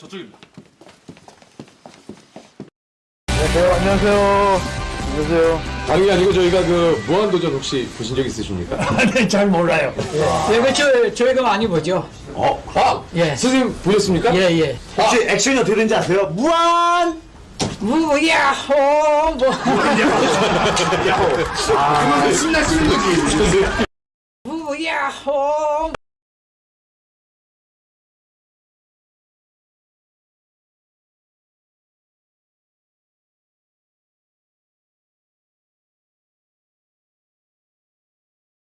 저쪽입니다. 안녕하세요. 안녕하세요. 안녕하세요. 아니 아니고 저희가 그 무한도전 혹시 보신 적 있으십니까? 네, 잘 몰라요. 아. 예, 그렇죠. 저희가 많이 보죠. 어? 아! 예. 선생님 보셨습니까? 예, 예. 아. 혹시 아. 액션이 어떻게 되는지 아세요? 무한! 무야호, 뭐, 뭐. 무야호! 아. 아, 그러면 신나시는 거지. 무야호!